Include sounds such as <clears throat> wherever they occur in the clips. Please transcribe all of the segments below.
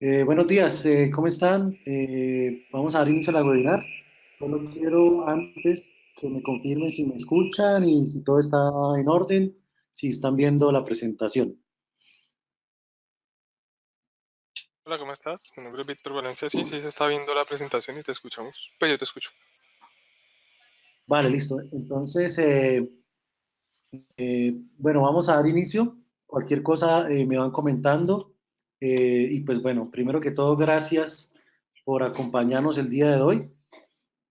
Eh, buenos días, eh, ¿cómo están? Eh, vamos a dar inicio a la webinar. Solo quiero antes que me confirmen si me escuchan y si todo está en orden, si están viendo la presentación. Hola, ¿cómo estás? Mi nombre es Víctor Valencia. Sí, sí, se está viendo la presentación y te escuchamos. Pues yo te escucho. Vale, listo. Entonces, bueno, vamos a dar inicio. Cualquier cosa me van comentando. Eh, y pues bueno, primero que todo, gracias por acompañarnos el día de hoy.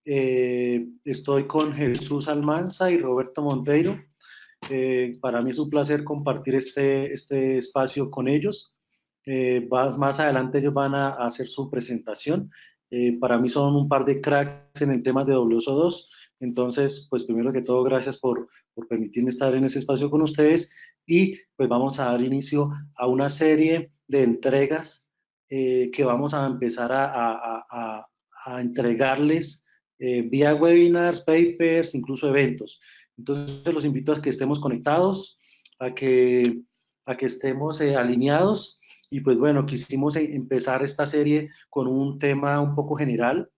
Eh, estoy con Jesús Almanza y Roberto Monteiro. Eh, para mí es un placer compartir este, este espacio con ellos. Más, más, adelante ellos van a, hacer su presentación. para mí son un par de cracks en el tema de WSO2. Entonces, pues primero que todo, gracias por, por permitirme estar en ese espacio con ustedes y pues vamos a dar inicio a una serie de entregas eh, que vamos a empezar a, entregarles eh, vía webinars, papers, incluso eventos. Entonces los invito a que estemos conectados, a que, a que estemos eh, alineados y pues bueno, quisimos empezar esta serie con un tema un poco general,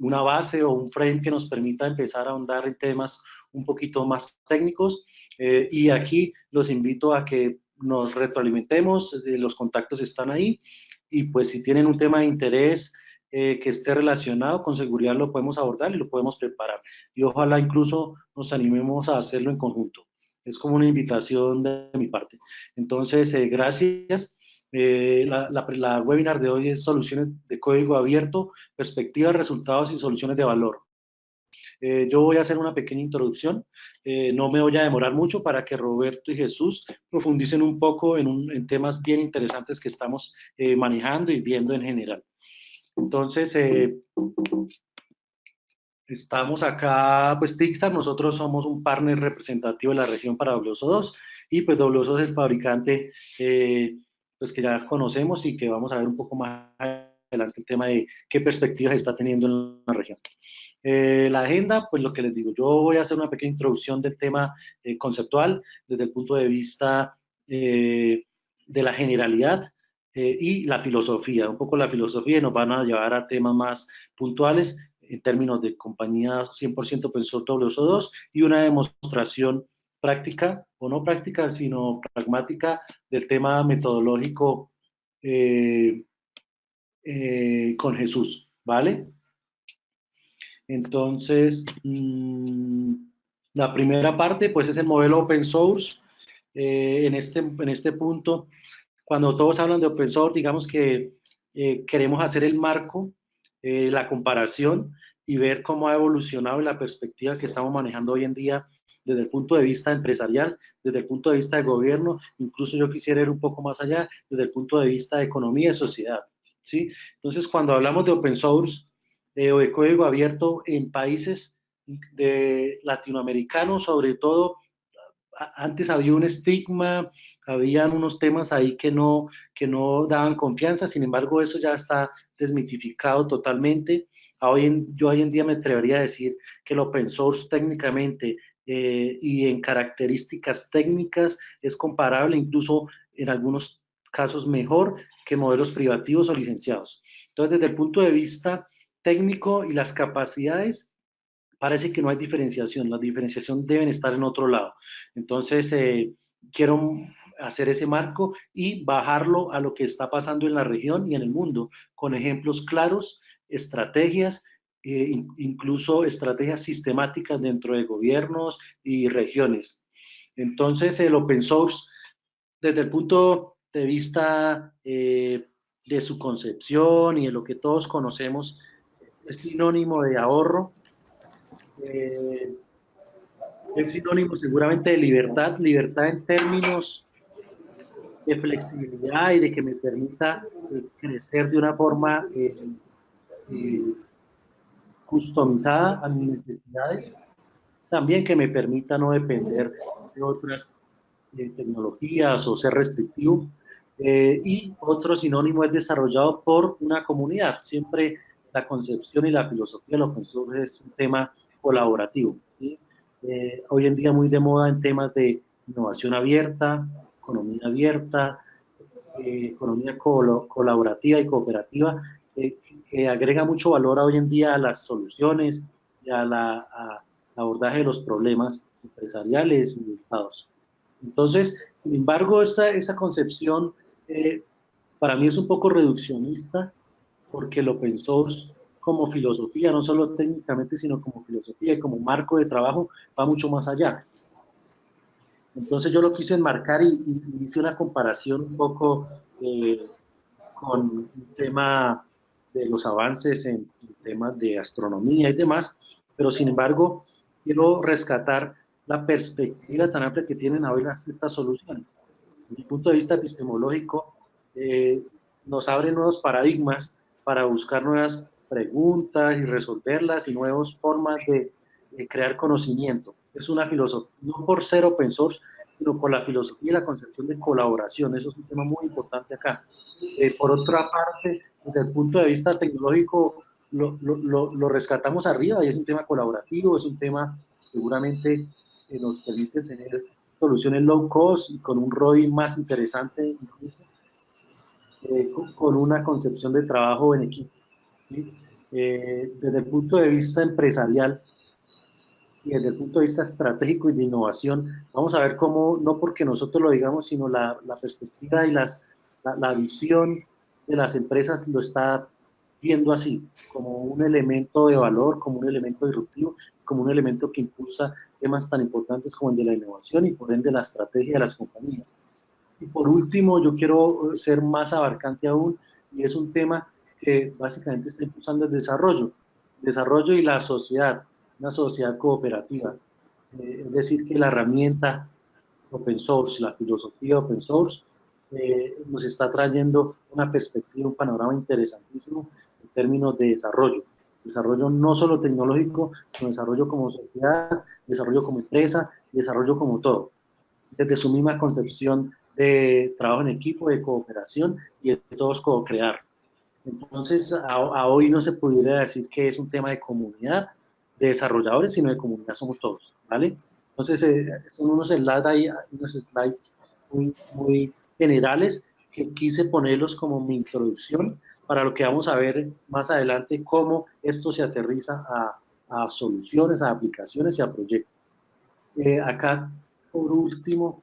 una base o un frame que nos permita empezar a ahondar en temas un poquito más técnicos y aquí los invito a que nos retroalimentemos, eh, los contactos están ahí y pues si tienen un tema de interés eh, que esté relacionado con seguridad lo podemos abordar y lo podemos preparar y ojalá incluso nos animemos a hacerlo en conjunto. Es como una invitación de mi parte. Entonces, eh, gracias. la, la webinar de hoy es soluciones de código abierto, perspectivas, resultados y soluciones de valor. Eh, yo voy a hacer una pequeña introducción, eh, no me voy a demorar mucho para que Roberto y Jesús profundicen un poco en, temas bien interesantes que estamos eh, manejando y viendo en general. Entonces, estamos acá, pues Tixtar, nosotros somos un partner representativo de la región para WSO2 y pues WSO es el fabricante pues que ya conocemos y que vamos a ver un poco más adelante el tema de qué perspectivas está teniendo en la región. Eh, la agenda, pues lo que les digo, yo voy a hacer una pequeña introducción del tema eh, conceptual desde el punto de vista eh, de la generalidad y la filosofía, un poco la filosofía y nos van a llevar a temas más puntuales en términos de compañía 100% pensó WSO2 y una demostración práctica, o no práctica, sino pragmática del tema metodológico con Jesús, ¿vale? Entonces, mm, la primera parte, pues, es el modelo open source. Eh, en, este, en este punto, cuando todos hablan de open source, digamos que eh, queremos hacer el marco, eh, la comparación y ver cómo ha evolucionado la perspectiva que estamos manejando hoy en día desde el punto de vista empresarial, desde el punto de vista de gobierno, incluso yo quisiera ir un poco más allá, desde el punto de vista de economía y sociedad. ¿sí? Entonces, cuando hablamos de open source, de código abierto en países de latinoamericanos, sobre todo antes había un estigma, habían unos temas ahí que no, que no daban confianza, sin embargo eso ya está desmitificado totalmente. Hoy en, yo hoy en día me atrevería a decir que el open source técnicamente eh, y en características técnicas es comparable, incluso en algunos casos mejor que modelos privativos o licenciados. Entonces, desde el punto de vista técnico y las capacidades, parece que no hay diferenciación, la diferenciación deben estar en otro lado. Entonces, eh, quiero hacer ese marco y bajarlo a lo que está pasando en la región y en el mundo, con ejemplos claros, estrategias, eh, incluso estrategias sistemáticas dentro de gobiernos y regiones. Entonces, el open source, desde el punto de vista eh, de su concepción y de lo que todos conocemos, es sinónimo de ahorro, eh, es sinónimo seguramente de libertad, libertad en términos de flexibilidad y de que me permita eh, crecer de una forma eh, customizada a mis necesidades, también que me permita no depender de otras tecnologías o ser restrictivo. y otro sinónimo es desarrollado por una comunidad. Siempre la concepción y la filosofía de lo que es un tema colaborativo. Eh, hoy en día muy de moda en temas de innovación abierta, economía abierta, eh, economía colaborativa y cooperativa, que agrega mucho valor hoy en día a las soluciones y a abordaje de los problemas empresariales y de estados. Entonces, sin embargo, esta, esa concepción eh, para mí es un poco reduccionista, porque el open source como filosofía, no solo técnicamente, sino como filosofía y como marco de trabajo, va mucho más allá. Entonces yo lo quise enmarcar y, hice una comparación un poco eh, con un tema de los avances en, temas de astronomía y demás, pero sin embargo quiero rescatar la perspectiva tan amplia que tienen hoy estas soluciones. Desde el punto de vista epistemológico, eh, nos abre nuevos paradigmas para buscar nuevas preguntas y resolverlas y nuevas formas de, crear conocimiento. Es una filosofía, no por ser open source, sino por la filosofía y la concepción de colaboración. Eso es un tema muy importante acá. Eh, por otra parte, desde el punto de vista tecnológico, lo, lo, lo, rescatamos arriba y es un tema colaborativo, es un tema seguramente que nos permite tener soluciones low cost y con un ROI más interesante, incluso, eh, con una concepción de trabajo en equipo. Eh, desde el punto de vista empresarial y desde el punto de vista estratégico y de innovación, vamos a ver cómo, no porque nosotros lo digamos, sino la, la perspectiva y las, la, la, visión de las empresas lo está viendo así, como un elemento de valor, como un elemento disruptivo, como un elemento que impulsa temas tan importantes como el de la innovación y por ende la estrategia de las compañías. Y por último, yo quiero ser más abarcante aún, y es un tema que básicamente está impulsando el desarrollo, desarrollo y la sociedad, una sociedad cooperativa. Eh, es decir, que la herramienta open source, la filosofía open source, eh, nos está trayendo una perspectiva, un panorama interesantísimo en términos de desarrollo. Desarrollo no solo tecnológico, sino desarrollo como sociedad, desarrollo como empresa, desarrollo como todo. Desde su misma concepción de trabajo en equipo, de cooperación y de todos co-crear. Entonces, a, hoy no se pudiera decir que es un tema de comunidad, de desarrolladores, sino de comunidad somos todos, ¿vale? Entonces, eh, son unos slides, unos slides muy, muy generales que quise ponerlos como mi introducción para lo que vamos a ver más adelante, cómo esto se aterriza a, a soluciones, a aplicaciones y a proyectos. Eh, acá, por último,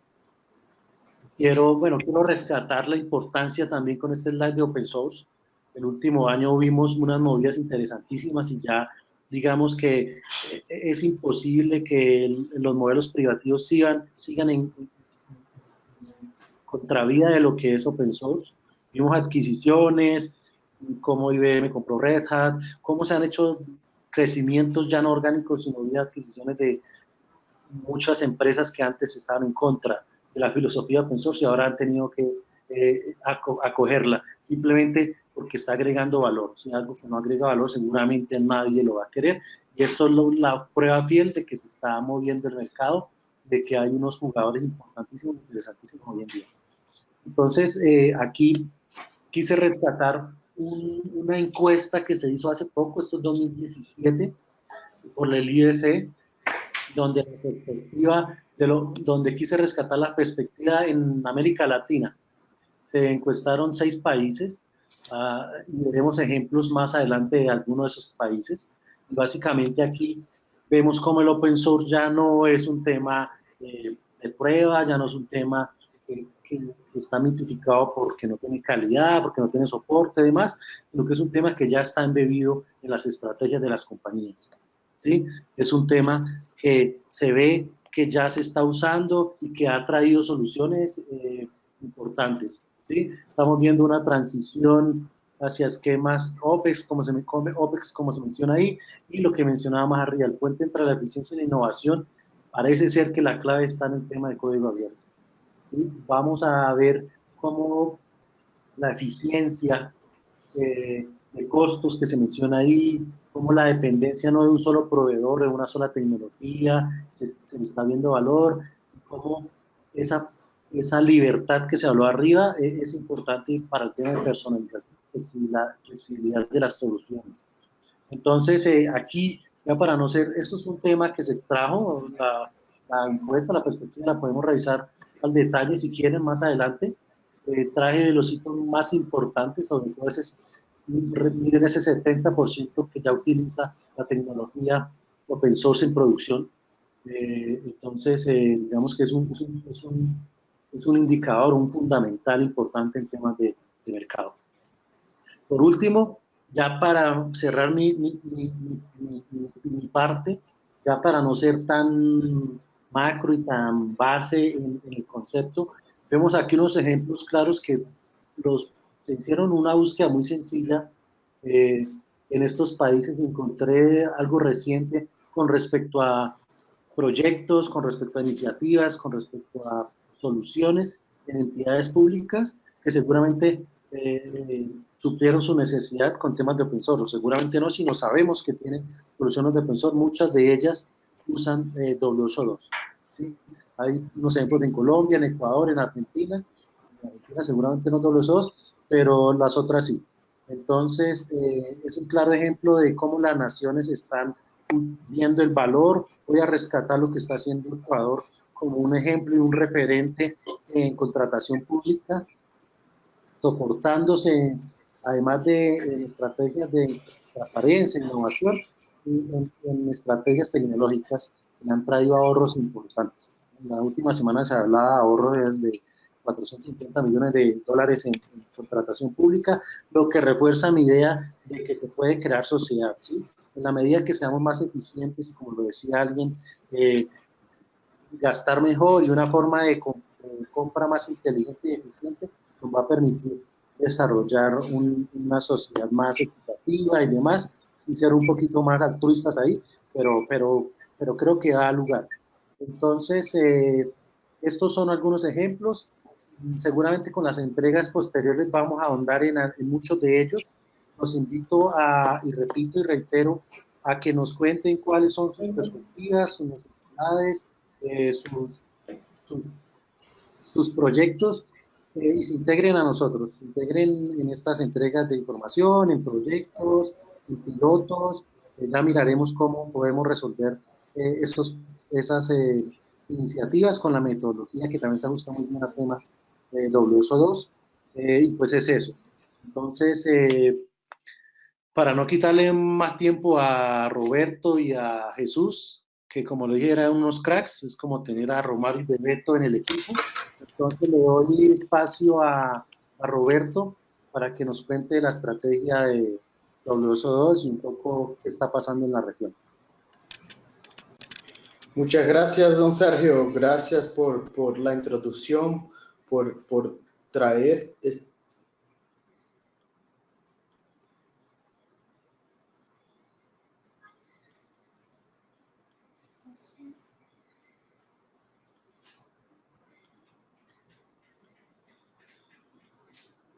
quiero, bueno, quiero rescatar la importancia también con este slide de open source. El último año vimos unas movidas interesantísimas y ya digamos que eh, es imposible que los modelos privativos sigan, sigan en, contravía de lo que es open source. Vimos adquisiciones, cómo IBM compró Red Hat, cómo se han hecho crecimientos ya no orgánicos, sino de adquisiciones de muchas empresas que antes estaban en contra de la filosofía open source y ahora han tenido que eh, acogerla, simplemente porque está agregando valor. Si algo que no agrega valor, seguramente nadie lo va a querer. Y esto es la prueba fiel de que se está moviendo el mercado, de que hay unos jugadores importantísimos, interesantísimos hoy en día. Entonces, eh, aquí quise rescatar una encuesta que se hizo hace poco, esto es 2017, por el IDC, donde la perspectiva de lo, donde quise rescatar la perspectiva en América Latina. Se encuestaron seis países uh, y veremos ejemplos más adelante de algunos de esos países. Básicamente aquí vemos cómo el open source ya no es un tema eh, de prueba, ya no es un tema que, está mitificado porque no tiene calidad, porque no tiene soporte y demás, sino que es un tema que ya está embebido en las estrategias de las compañías. ¿sí? Es un tema que se ve que ya se está usando y que ha traído soluciones eh, importantes. ¿sí? Estamos viendo una transición hacia esquemas OPEX como, se, OPEX, como se menciona ahí, y lo que mencionaba más arriba, el puente entre la eficiencia y la innovación, parece ser que la clave está en el tema de código abierto. Vamos a ver cómo la eficiencia eh, de costos que se menciona ahí, cómo la dependencia no de un solo proveedor, de una sola tecnología, se, se está viendo valor, cómo esa, esa libertad que se habló arriba es, es importante para el tema de personalización y la flexibilidad de las soluciones. Entonces, eh, aquí, ya para no ser, esto es un tema que se extrajo, la, la encuesta, la perspectiva la podemos revisar al detalle si quieren más adelante. eh, traje los hitos más importantes, sobre todo ese, miren ese 70% que ya utiliza la tecnología open source en producción. Eh, entonces, eh, digamos que es un, es, un, es, un, indicador, un fundamental importante en temas de, de mercado. Por último, ya para cerrar mi, mi, mi, mi, parte, ya para no ser tan macro y tan base en, en el concepto, Vemos aquí unos ejemplos claros que los, se hicieron una búsqueda muy sencilla eh, en estos países. Encontré algo reciente con respecto a proyectos, con respecto a iniciativas, con respecto a soluciones en entidades públicas que seguramente eh, suplieron su necesidad con temas de open source. Seguramente no, si no sabemos que tienen soluciones de open source, muchas de ellas usan eh, WSO2. ¿sí? Hay unos ejemplos en Colombia, en Ecuador, en Argentina. En Argentina seguramente no todos los pero las otras sí. Entonces, eh, es un claro ejemplo de cómo las naciones están viendo el valor. Voy a rescatar lo que está haciendo Ecuador como un ejemplo y un referente en contratación pública, soportándose, además de estrategias de transparencia, innovación, en, en estrategias tecnológicas que han traído ahorros importantes la última semana se hablaba de ahorros de 450 millones de dólares en, contratación pública, lo que refuerza mi idea de que se puede crear sociedad. ¿sí? En la medida que seamos más eficientes, como lo decía alguien, eh, gastar mejor y una forma de, compra más inteligente y eficiente nos va a permitir desarrollar una sociedad más equitativa y demás, y ser un poquito más altruistas ahí, pero, pero, pero creo que da lugar. Entonces, eh, estos son algunos ejemplos. Seguramente con las entregas posteriores vamos a ahondar en, muchos de ellos. Los invito a, y repito y reitero, a que nos cuenten cuáles son sus perspectivas, sus necesidades, eh, sus, sus, proyectos eh, y se integren a nosotros, se integren en estas entregas de información, en proyectos, en pilotos. ya miraremos cómo podemos resolver estos esas eh, iniciativas con la metodología que también se ajusta muy bien a temas de WSO2 eh, y pues es eso. Entonces, eh, para no quitarle más tiempo a Roberto y a Jesús, que como le dije eran unos cracks, es como tener a Romario y Bebeto en el equipo. Entonces le doy espacio a, a Roberto para que nos cuente la estrategia de WSO2 y un poco qué está pasando en la región. Muchas gracias, don Sergio. Gracias por, por la introducción, por, por traer... Este...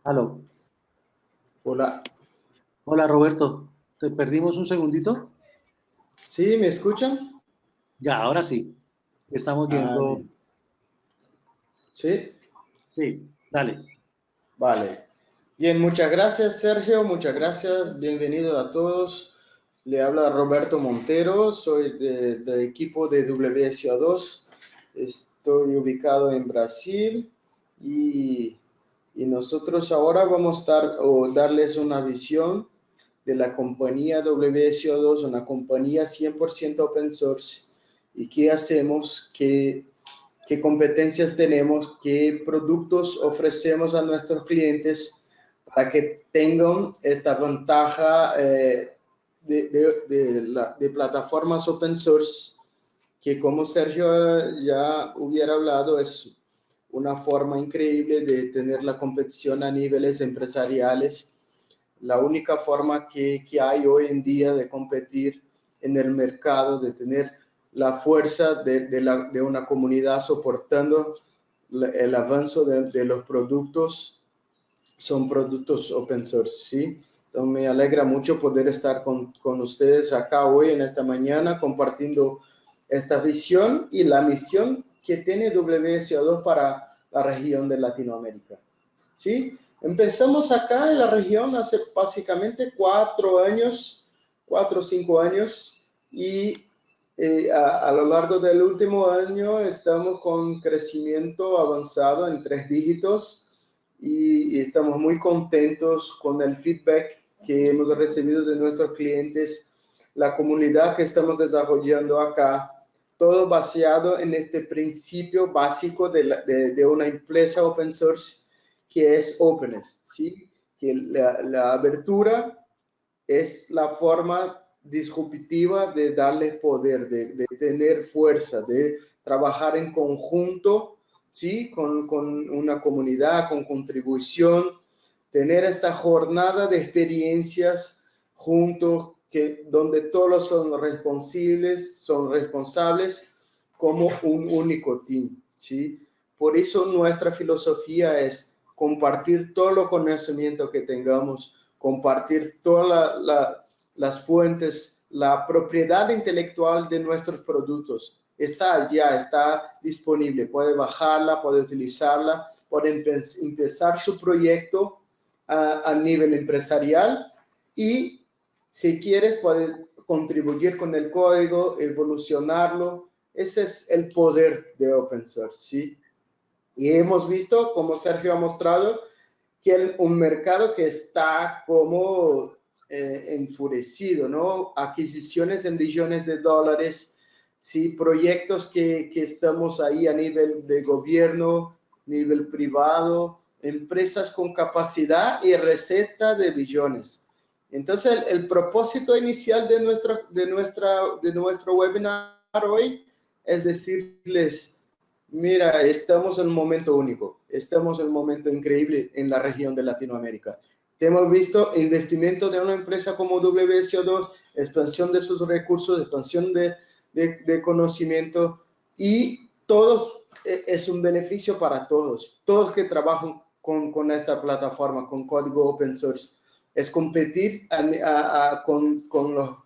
Aló. Hola. Hola, Roberto. ¿Te perdimos un segundito? Sí, ¿me escuchan? Ya, ahora sí. Estamos viendo. ¿Sí? Sí, dale. Vale. Bien, muchas gracias, Sergio. Muchas gracias. Bienvenido a todos. Le habla Roberto Montero. Soy del equipo de WSO2. Estoy ubicado en Brasil y, y nosotros ahora vamos a dar, o darles una visión de la compañía WSO2, una compañía 100% open source y qué hacemos, qué, qué competencias tenemos, qué productos ofrecemos a nuestros clientes para que tengan esta ventaja eh, de, de, de, plataformas open source, que como Sergio ya hubiera hablado, es una forma increíble de tener la competición a niveles empresariales. La única forma que, que hay hoy en día de competir en el mercado, de tener la fuerza de, de, una comunidad soportando el avance de, los productos, son productos open source, ¿sí? Entonces me alegra mucho poder estar con, con ustedes acá hoy, en esta mañana, compartiendo esta visión y la misión que tiene WSO2 para la región de Latinoamérica. ¿Sí? Empezamos acá en la región hace básicamente cuatro años, cuatro o cinco años, y eh, a, lo largo del último año estamos con crecimiento avanzado en tres dígitos y, estamos muy contentos con el feedback que hemos recibido de nuestros clientes, la comunidad que estamos desarrollando acá, todo basado en este principio básico de, de, una empresa open source que es openness, ¿sí? que la, la abertura es la forma disruptiva de darle poder, de, tener fuerza, de trabajar en conjunto, ¿sí? Con, una comunidad, con contribución, tener esta jornada de experiencias juntos, que, donde todos son responsables, son responsables como un único team, ¿sí? Por eso nuestra filosofía es compartir todo lo conocimiento que tengamos, compartir todas las fuentes, la propiedad intelectual de nuestros productos. Está ya, está disponible, puede bajarla, puede utilizarla, puede empezar su proyecto a, nivel empresarial y si quieres puede contribuir con el código, evolucionarlo. Ese es el poder de open source, ¿sí? Y hemos visto, como Sergio ha mostrado, que un mercado que está como eh, enfurecido, ¿no? Adquisiciones en billones de dólares, sí, proyectos que, que estamos ahí a nivel de gobierno, nivel privado, empresas con capacidad y receta de billones. Entonces, el, propósito inicial de, nuestra, de, nuestra, de nuestro webinar hoy es decirles, Mira, estamos en un momento único, estamos en un momento increíble en la región de Latinoamérica. Hemos visto investimento de una empresa como WSO2, expansión de sus recursos, expansión de, de, conocimiento y todos e, es un beneficio para todos. Todos que trabajan con, con esta plataforma, con código open source, es competir con, con los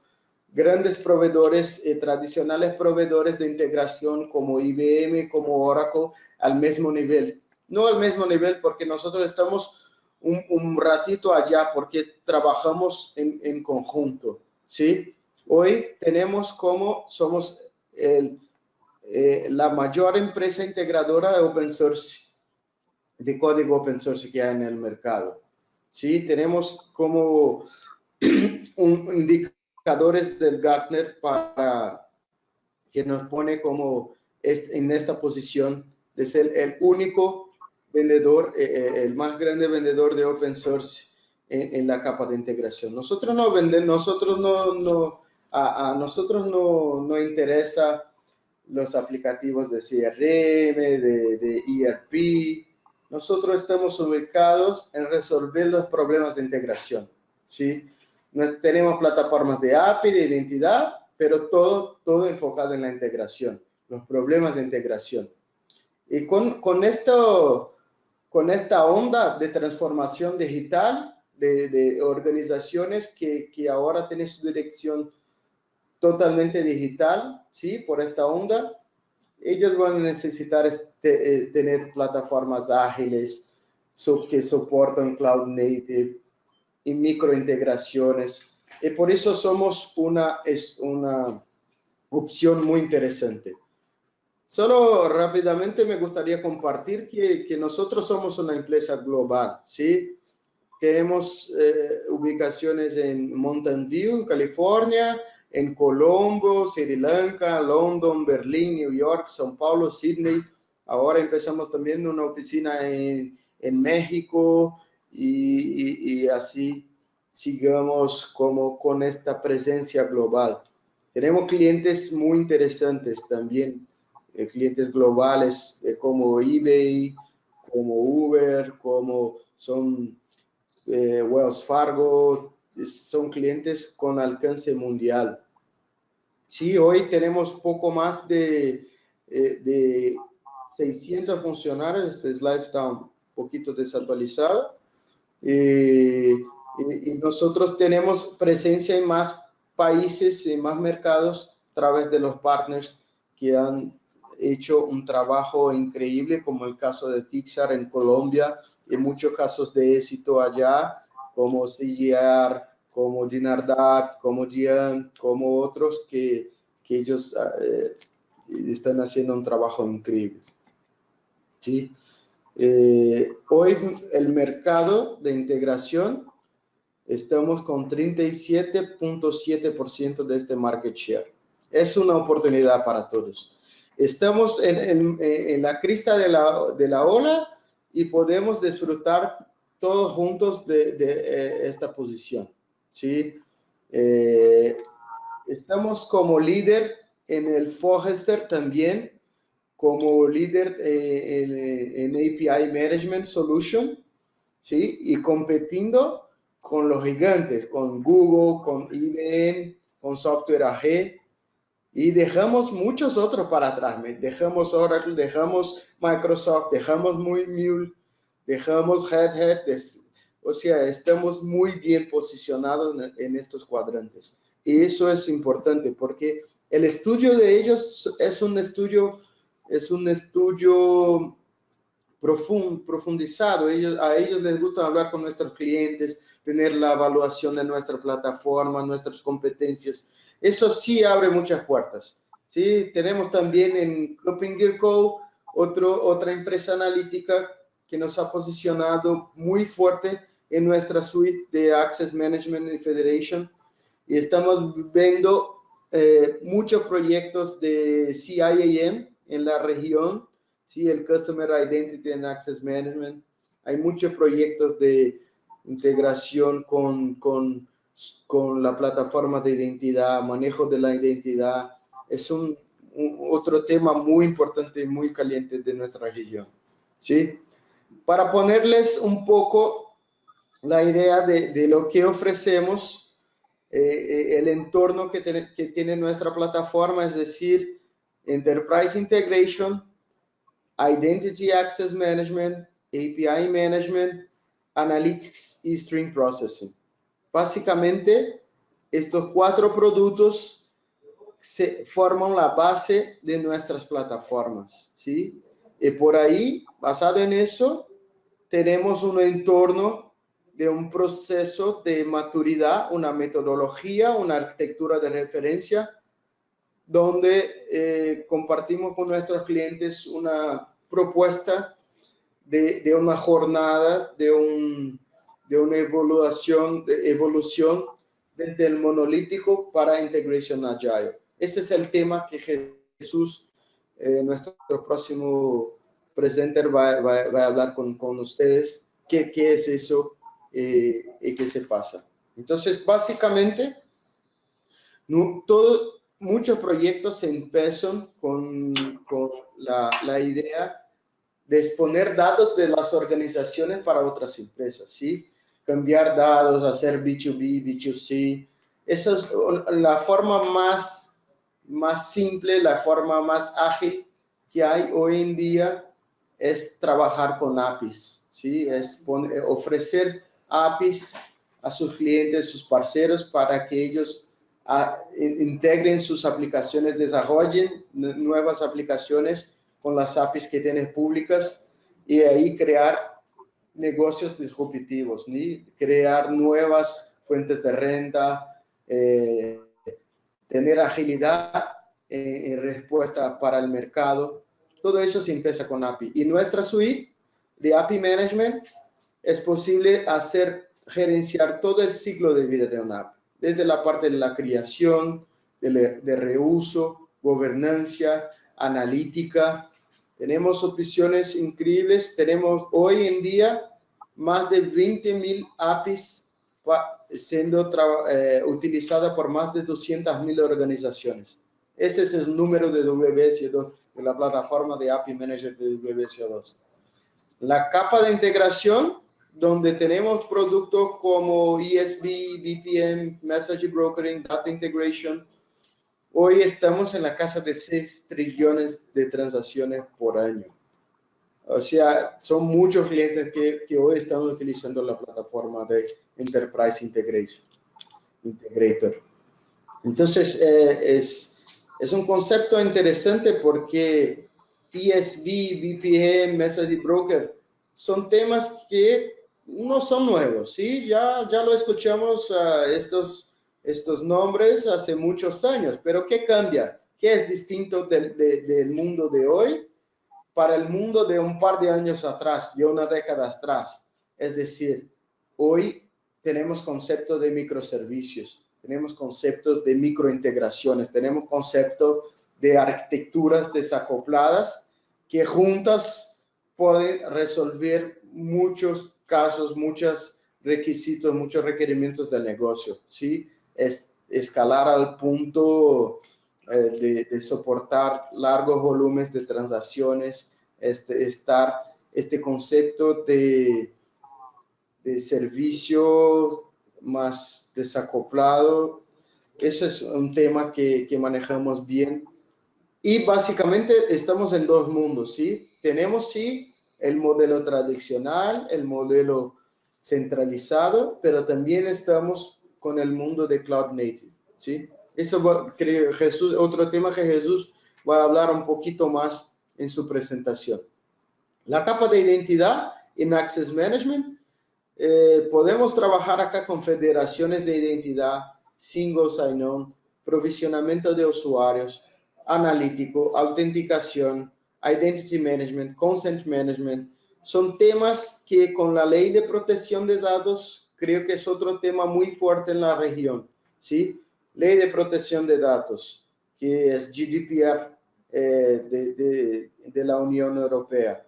grandes proveedores, eh, tradicionales proveedores de integración como IBM, como Oracle, al mismo nivel. No al mismo nivel porque nosotros estamos un, ratito allá porque trabajamos en, conjunto, ¿sí? Hoy tenemos como somos eh, la mayor empresa integradora de open source, de código open source que hay en el mercado. ¿sí? Tenemos como <clears throat> un indicador del Gartner para que nos pone como en esta posición de ser el único vendedor, eh, eh, el más grande vendedor de open source en, la capa de integración. Nosotros no vendemos, nosotros no, no a, nosotros no, no interesa los aplicativos de CRM, de, de ERP. Nosotros estamos ubicados en resolver los problemas de integración, ¿sí? tenemos plataformas de API, de identidad, pero todo, todo enfocado en la integración, los problemas de integración. Y con, con, esto, con esta onda de transformación digital de, organizaciones que, ahora tienen su dirección totalmente digital, ¿sí? Por esta onda, ellos van a necesitar este, eh, tener plataformas ágiles que soportan cloud native, y microintegraciones. Y por eso somos una opción muy interesante. Solo rápidamente me gustaría compartir que, nosotros somos una empresa global, ¿sí? Tenemos eh, ubicaciones en Mountain View, California, en Colombo, Sri Lanka, London, Berlín, New York, São Paulo, Sydney. Ahora empezamos también una oficina en, México, y, así sigamos como con esta presencia global. Tenemos clientes muy interesantes también, eh, clientes globales eh, como eBay, como Uber, como son eh, Wells Fargo, son clientes con alcance mundial. Sí, hoy tenemos poco más de, de 600 funcionarios, este slide está un poquito desactualizado, y, nosotros tenemos presencia en más países, y más mercados a través de los partners que han hecho un trabajo increíble, como el caso de Tixar en Colombia, y muchos casos de éxito allá, como CGR, como Dinardac, como Gian, como otros que, que ellos eh, están haciendo un trabajo increíble. ¿sí? Eh, hoy el mercado de integración estamos con 37.7% de este market share. Es una oportunidad para todos. Estamos en, la crista de la, ola y podemos disfrutar todos juntos de, de eh, esta posición. ¿sí? Eh, estamos como líder en el Forrester también, como líder eh, en, en, API Management Solution, ¿sí? Y competiendo con los gigantes, con Google, con IBM, con Software AG, y dejamos muchos otros para atrás. Dejamos Oracle, dejamos Microsoft, dejamos Mule, dejamos Red Hat. O sea, estamos muy bien posicionados en, estos cuadrantes. Y eso es importante porque el estudio de ellos es un estudio, es un estudio profundizado. Ellos, a ellos les gusta hablar con nuestros clientes, tener la evaluación de nuestra plataforma, nuestras competencias. Eso sí abre muchas puertas. ¿sí? Tenemos también en Gear Co. Otro, otra empresa analítica que nos ha posicionado muy fuerte en nuestra suite de Access Management Federation. Y estamos viendo eh, muchos proyectos de CIAM en la región, ¿sí? el Customer Identity and Access Management. Hay muchos proyectos de integración con, con, con la plataforma de identidad, manejo de la identidad. Es un, otro tema muy importante y muy caliente de nuestra región. ¿sí? Para ponerles un poco la idea de, de lo que ofrecemos, eh, eh, el entorno que, que tiene nuestra plataforma, es decir, Enterprise Integration, Identity Access Management, API Management, Analytics y Stream Processing. Básicamente, estos cuatro productos se forman la base de nuestras plataformas, ¿sí? Y por ahí, basado en eso, tenemos un entorno de un proceso de maturidad, una metodología, una arquitectura de referencia, donde eh, compartimos con nuestros clientes una propuesta de, una jornada, de, un, de una evolución, de evolución desde el monolítico para Integration Agile. Ese es el tema que Jesús, eh, nuestro próximo presenter, va, va, a hablar con, con ustedes. ¿Qué, ¿Qué, es eso eh, y qué se pasa? Entonces, básicamente, no, todo, muchos proyectos empiezan con, con la, la idea de exponer datos de las organizaciones para otras empresas, ¿sí? Cambiar datos, hacer B2B, B2C. Esa es la forma más, más simple, la forma más ágil que hay hoy en día es trabajar con APIs, ¿sí? Es ofrecer APIs a sus clientes, sus parceros, para que ellos ah, integren sus aplicaciones, desarrollen nuevas aplicaciones con las APIs que tienes públicas y ahí crear negocios disruptivos, ¿sí? crear nuevas fuentes de renta, eh, tener agilidad en, respuesta para el mercado. Todo eso se empieza con API. Y nuestra suite de API Management es posible hacer gerenciar todo el ciclo de vida de una API, desde la parte de la creación, de, de reuso, gobernanza, analítica, tenemos opciones increíbles. Tenemos hoy en día más de 20.000 APIs siendo eh, utilizadas por más de 200.000 organizaciones. Ese es el número de WSO2, de la plataforma de API Manager de WSO2. La capa de integración, donde tenemos productos como ESB, VPN, Message Brokering, Data Integration, Hoy estamos en la casa de 6 trillones de transacciones por año. O sea, son muchos clientes que, que hoy están utilizando la plataforma de Enterprise Integration, Integrator. Entonces, eh, es, es un concepto interesante porque ESB, VPN, Message Broker son temas que no son nuevos, ¿sí? Ya, ya lo escuchamos a estos estos nombres hace muchos años, pero ¿qué cambia? ¿Qué es distinto del, mundo de hoy? Para el mundo de un par de años atrás, de una década atrás. Es decir, hoy tenemos conceptos de microservicios, tenemos conceptos de microintegraciones, tenemos conceptos de arquitecturas desacopladas que juntas pueden resolver muchos casos, muchos requisitos, muchos requerimientos del negocio, ¿sí? Es escalar al punto eh, de, soportar largos volúmenes de transacciones, este, estar, este concepto de, de servicio más desacoplado, eso es un tema que, que manejamos bien. Y básicamente estamos en dos mundos, ¿sí? Tenemos, sí, el modelo tradicional, el modelo centralizado, pero también estamos con el mundo de Cloud Native, ¿sí? Eso creo Jesús, otro tema que Jesús va a hablar un poquito más en su presentación. La capa de identidad en Access Management, eh, podemos trabajar acá con federaciones de identidad, single sign-on, provisionamiento de usuarios, analítico, autenticación, identity management, consent management, son temas que con la ley de protección de datos creo que es otro tema muy fuerte en la región, ¿sí? Ley de protección de datos, que es GDPR eh, de, de, la Unión Europea.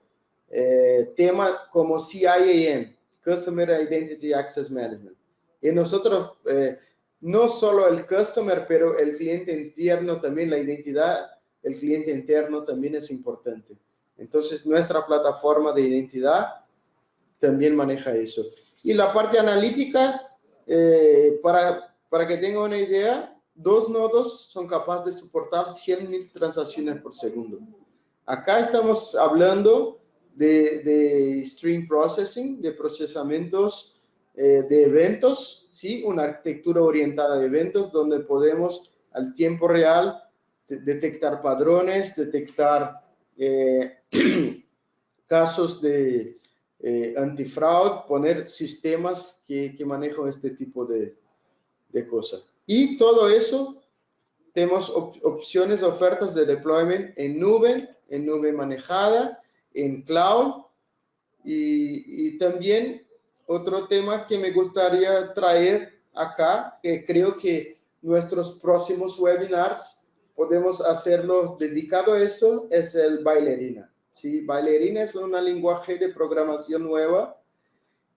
Eh, tema como CIAM, Customer Identity Access Management. Y nosotros, eh, no solo el customer, pero el cliente interno también, la identidad, el cliente interno también es importante. Entonces, nuestra plataforma de identidad también maneja eso. Y la parte analítica, eh, para, para que tenga una idea, dos nodos son capaces de soportar 100.000 transacciones por segundo. Acá estamos hablando de, stream processing, de procesamientos eh, de eventos, ¿sí? una arquitectura orientada a eventos donde podemos al tiempo real detectar padrones, detectar eh, <clears throat> casos de eh, antifraude, poner sistemas que, manejan este tipo de, de, cosas. Y todo eso, tenemos opciones, ofertas de deployment en nube, en nube manejada, en cloud. Y, también otro tema que me gustaría traer acá, que creo que nuestros próximos webinars podemos hacerlo dedicado a eso, es el bailarina. ¿sí? Bailarina es un lenguaje de programación nueva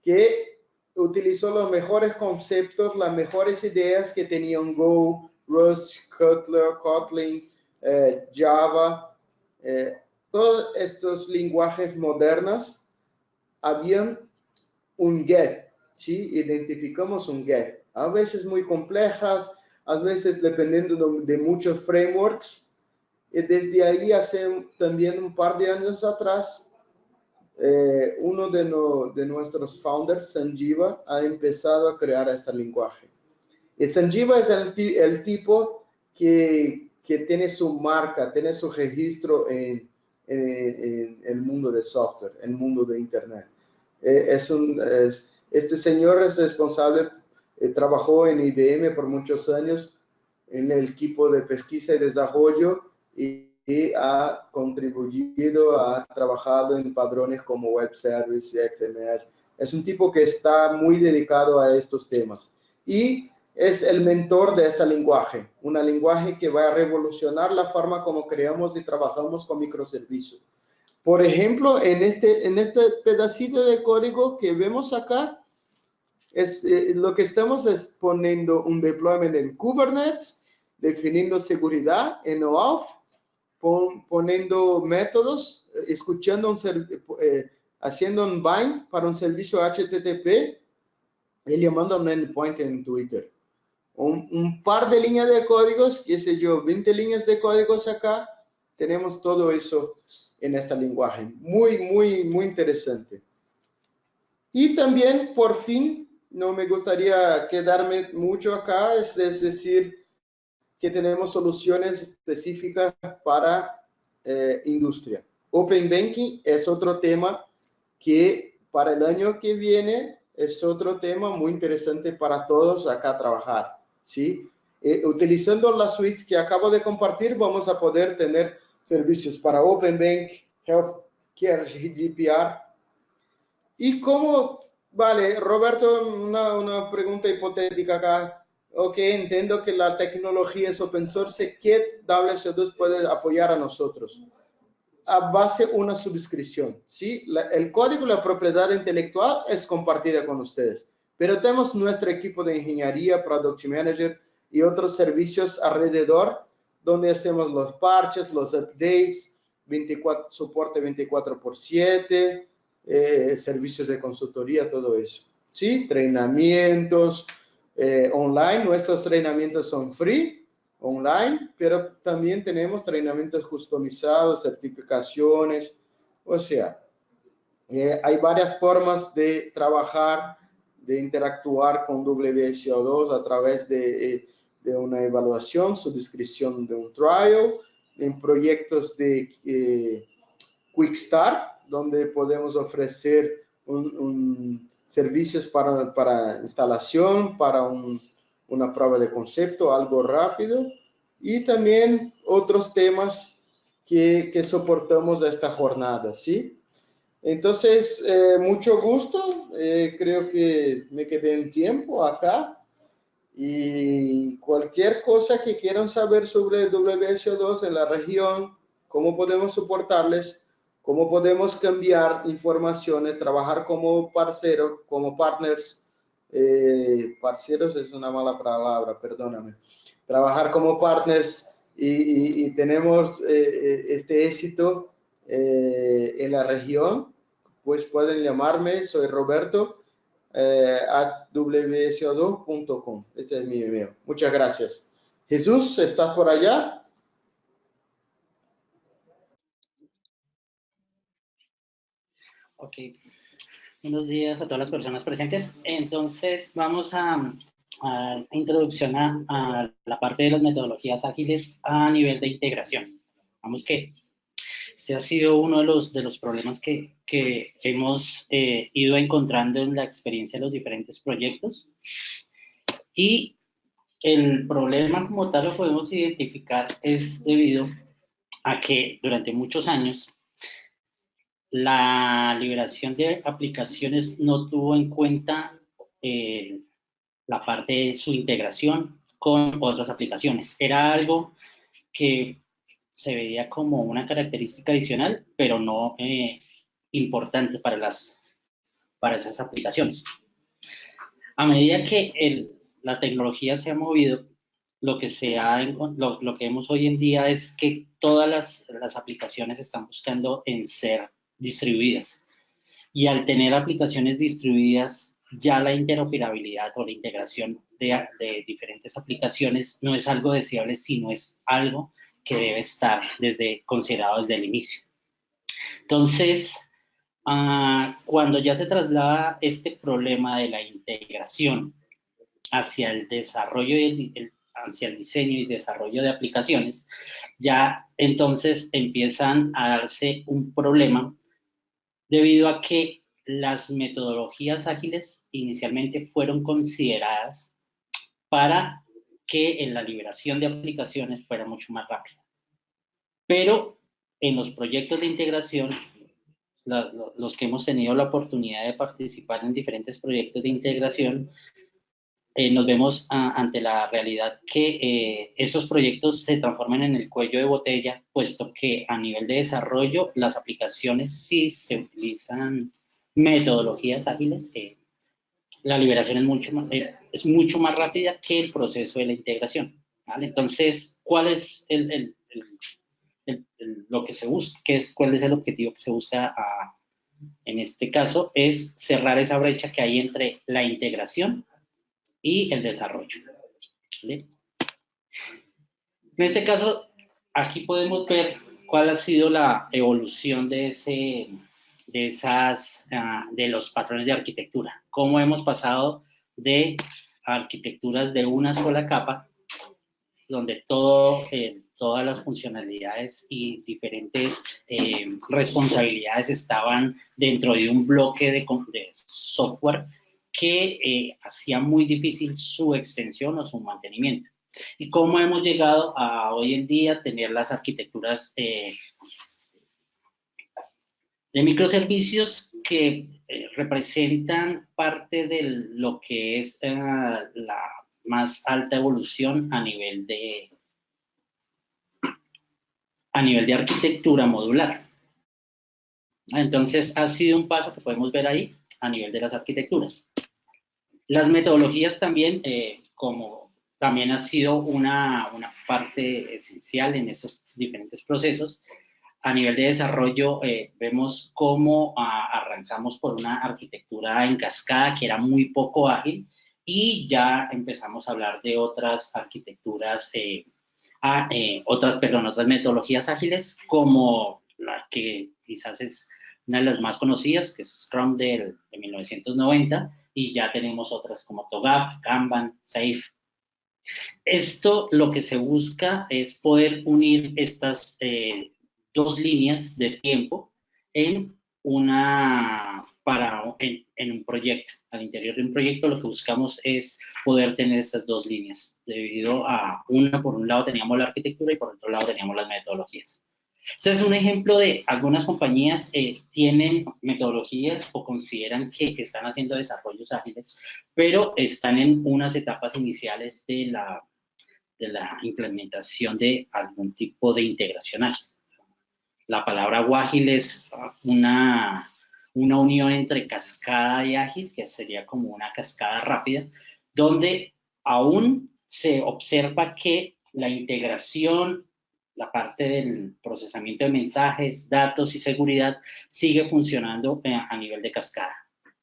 que utilizó los mejores conceptos, las mejores ideas que tenían Go, Rust, Kotlin, Kotlin eh, Java, eh, todos estos lenguajes modernos habían un get, ¿sí? Identificamos un get. A veces muy complejas, a veces dependiendo de muchos frameworks, y desde ahí hace también un par de años atrás, eh, uno de, de, nuestros founders, Sanjiva, ha empezado a crear este lenguaje. Y Sanjiva es el, el tipo que, que, tiene su marca, tiene su registro en, en, el mundo de software, en el mundo de Internet. Eh, es un, este señor es responsable, eh, trabajó en IBM por muchos años en el equipo de pesquisa y desarrollo y, ha contribuido, ha trabajado en padrones como Web Service y XML. Es un tipo que está muy dedicado a estos temas y es el mentor de este lenguaje, un lenguaje que va a revolucionar la forma como creamos y trabajamos con microservicios. Por ejemplo, en este, en este pedacito de código que vemos acá, es, eh, lo que estamos es poniendo un deployment en Kubernetes, definiendo seguridad en OAuth, poniendo métodos, escuchando un eh, haciendo un bind para un servicio HTTP y llamando un endpoint en Twitter. Un, un, par de líneas de códigos, qué sé yo, 20 líneas de códigos acá, tenemos todo eso en este lenguaje. Muy, muy, muy interesante. Y también, por fin, no me gustaría quedarme mucho acá, es, es decir, que tenemos soluciones específicas para eh, industria. Open Banking es otro tema que para el año que viene es otro tema muy interesante para todos acá trabajar. ¿sí? Eh, utilizando la suite que acabo de compartir, vamos a poder tener servicios para Open Bank, Healthcare GDPR. ¿Y cómo, vale, Roberto, una, una pregunta hipotética acá. Ok, entiendo que la tecnología es open source. ¿Qué WSO2 puede apoyar a nosotros? A base de una suscripción, ¿sí? el código la propiedad intelectual es compartida con ustedes, pero tenemos nuestro equipo de ingeniería, Product Manager y otros servicios alrededor donde hacemos los parches, los updates, 24, soporte 24 por 7, eh, servicios de consultoría, todo eso. ¿Sí? Entrenamientos eh, online. Nuestros entrenamientos son free, online, pero también tenemos entrenamientos customizados, certificaciones. O sea, eh, hay varias formas de trabajar, de interactuar con WSO2 a través de, de una evaluación, suscripción de un trial, en proyectos de Quick Start, donde podemos ofrecer un, servicios para, para, instalación, para una prueba de concepto, algo rápido, y también otros temas que, que soportamos esta jornada, ¿sí? Entonces, eh, mucho gusto, eh, creo que me quedé en tiempo acá, y cualquier cosa que quieran saber sobre WSO2 en la región, cómo podemos soportarles, cómo podemos cambiar informaciones, trabajar como parceros, como partners, eh, parceros es una mala palabra, perdóname, trabajar como partners y, tenemos eh, eh, este éxito en la región, pues pueden llamarme, soy Roberto, at wso2.com, este es mi email. Muchas gracias. Jesús, ¿estás por allá? Ok. Buenos días a todas las personas presentes. Entonces, vamos a, a introducción a, la parte de las metodologías ágiles a nivel de integración. Vamos que este ha sido uno de los, de los problemas que, que hemos eh, ido encontrando en la experiencia de los diferentes proyectos. Y el problema como tal lo podemos identificar es debido a que durante muchos años la liberación de aplicaciones no tuvo en cuenta eh, la parte de su integración con otras aplicaciones. Era algo que se veía como una característica adicional, pero no eh, importante para, las, para esas aplicaciones. A medida que la tecnología se ha movido, lo que, se lo, lo, que vemos hoy en día es que todas las, las aplicaciones están buscando en ser distribuidas. Y al tener aplicaciones distribuidas, ya la interoperabilidad o la integración de, diferentes aplicaciones no es algo deseable, sino es algo que debe estar desde, considerado desde el inicio. Entonces, ah, cuando ya se traslada este problema de la integración hacia el desarrollo y el, hacia el diseño y desarrollo de aplicaciones, ya entonces empiezan a darse un problema debido a que las metodologías ágiles inicialmente fueron consideradas para que en la liberación de aplicaciones fuera mucho más rápida. Pero en los proyectos de integración, los que hemos tenido la oportunidad de participar en diferentes proyectos de integración, eh, nos vemos ante la realidad que eh, estos proyectos se transforman en el cuello de botella, puesto que a nivel de desarrollo las aplicaciones sí se utilizan metodologías ágiles, eh, la liberación es mucho, más, es mucho más rápida que el proceso de la integración. Entonces, ¿cuál es el, lo que se busca? ¿Qué es, ¿Cuál es el objetivo que se busca en este caso? Es cerrar esa brecha que hay entre la integración y el desarrollo. En este caso, aquí podemos ver cuál ha sido la evolución de, ese, de, esas, ah, de los patrones de arquitectura. Cómo hemos pasado de arquitecturas de una sola capa, donde eh, todas las funcionalidades y diferentes eh, responsabilidades estaban dentro de un bloque de, de software que eh, hacía muy difícil su extensión o su mantenimiento. Y cómo hemos llegado a hoy en día tener las arquitecturas eh, de microservicios que eh, representan parte de lo que es eh, la más alta evolución a nivel de a nivel de arquitectura modular. Entonces, ha sido un paso que podemos ver ahí a nivel de las arquitecturas. Las metodologías también, eh, como también ha sido una, una, parte esencial en estos diferentes procesos, a nivel de desarrollo eh, vemos cómo ah, arrancamos por una arquitectura en cascada que era muy poco ágil y ya empezamos a hablar de otras arquitecturas, eh, a, eh, otras, perdón, otras metodologías ágiles como la que quizás es una de las más conocidas, que es Scrum del, de 1990, y ya tenemos otras como TOGAF, Kanban, SAFe. Esto lo que se busca es poder unir estas eh, dos líneas de tiempo en una para en, en, un proyecto. Al interior de un proyecto lo que buscamos es poder tener estas dos líneas, debido a una, por un lado teníamos la arquitectura y por otro lado teníamos las metodologías. Este es un ejemplo de algunas compañías eh, tienen metodologías o consideran que están haciendo desarrollos ágiles, pero están en unas etapas iniciales de la, de la implementación de algún tipo de integración ágil. La palabra ágil es una, una unión entre cascada y ágil, que sería como una cascada rápida, donde aún se observa que la integración la parte del procesamiento de mensajes, datos y seguridad sigue funcionando eh, a nivel de cascada.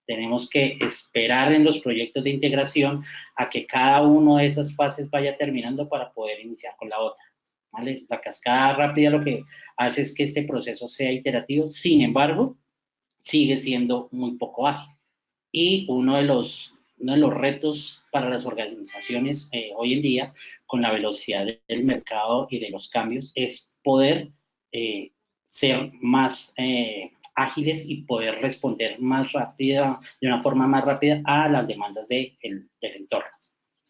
Tenemos que esperar en los proyectos de integración a que cada una de esas fases vaya terminando para poder iniciar con la otra. La cascada rápida lo que hace es que este proceso sea iterativo, sin embargo, sigue siendo muy poco ágil. Y uno de los uno de los retos para las organizaciones eh, hoy en día, con la velocidad del mercado y de los cambios, es poder eh, ser más eh, ágiles y poder responder más rápida, de una forma más rápida a las demandas de el, del entorno.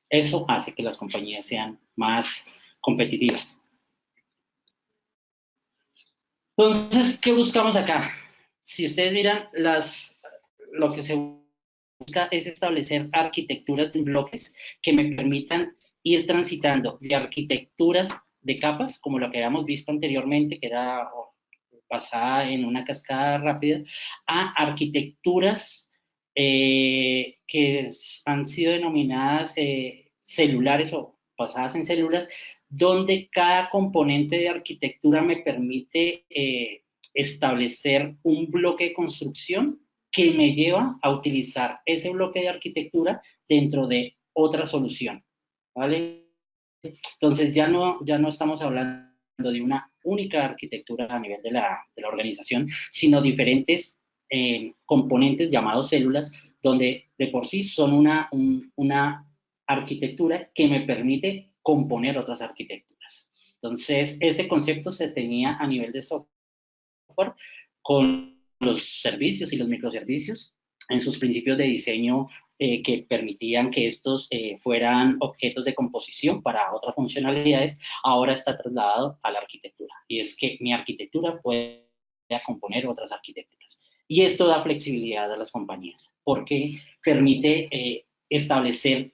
Eso hace que las compañías sean más competitivas. Entonces, ¿qué buscamos acá? Si ustedes miran las, lo que se busca es establecer arquitecturas de bloques que me permitan ir transitando de arquitecturas de capas, como lo que habíamos visto anteriormente, que era basada en una cascada rápida, a arquitecturas eh, que han sido denominadas eh, celulares o basadas en células, donde cada componente de arquitectura me permite eh, establecer un bloque de construcción que me lleva a utilizar ese bloque de arquitectura dentro de otra solución, ¿vale? Entonces ya no, ya no estamos hablando de una única arquitectura a nivel de la, de la organización, sino diferentes eh, componentes llamados células, donde de por sí son una, una arquitectura que me permite componer otras arquitecturas. Entonces, este concepto se tenía a nivel de software con los servicios y los microservicios en sus principios de diseño eh, que permitían que estos eh, fueran objetos de composición para otras funcionalidades, ahora está trasladado a la arquitectura. Y es que mi arquitectura puede componer otras arquitecturas. Y esto da flexibilidad a las compañías, porque permite eh, establecer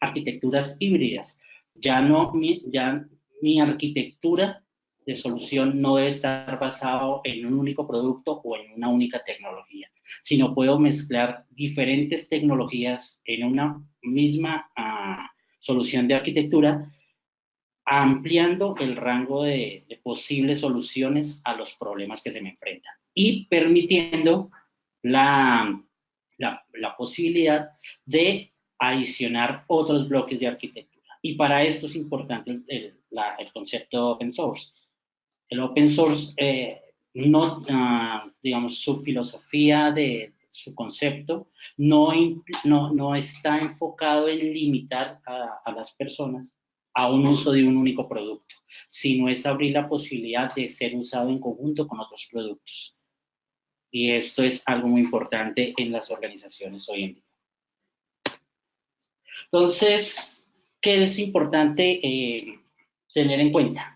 arquitecturas híbridas. Ya no, ya mi arquitectura de solución no debe estar basado en un único producto o en una única tecnología, sino puedo mezclar diferentes tecnologías en una misma uh, solución de arquitectura, ampliando el rango de, de, posibles soluciones a los problemas que se me enfrentan y permitiendo la, la, la posibilidad de adicionar otros bloques de arquitectura. Y para esto es importante el, el, la, el concepto open source el open source, eh, uh, digamos, su filosofía de su concepto no está enfocado en limitar a, a, las personas a un uso de un único producto, sino es abrir la posibilidad de ser usado en conjunto con otros productos. Y esto es algo muy importante en las organizaciones hoy en día. Entonces, ¿qué es importante eh, tener en cuenta?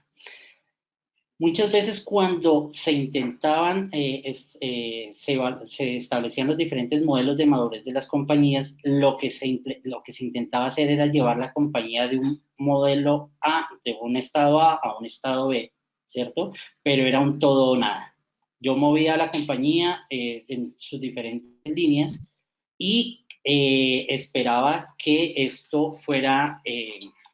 Muchas veces cuando se intentaban, eh, eh, se, establecían los diferentes modelos de madurez de las compañías, lo que, se, lo que se intentaba hacer era llevar la compañía de un modelo A, de un estado A a un estado B, ¿cierto? Pero era un todo o nada. Yo movía la compañía eh, en sus diferentes líneas y esperaba que esto fuera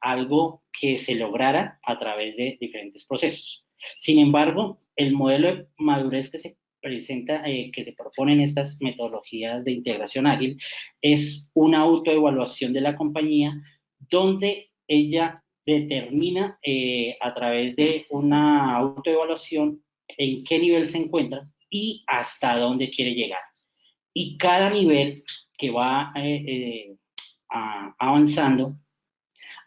algo que se lograra a través de diferentes procesos. Sin embargo, el modelo de madurez que se presenta, eh, que se propone en estas metodologías de integración ágil, es una autoevaluación de la compañía donde ella determina eh, a través de una autoevaluación en qué nivel se encuentra y hasta dónde quiere llegar. Y cada nivel que va eh, avanzando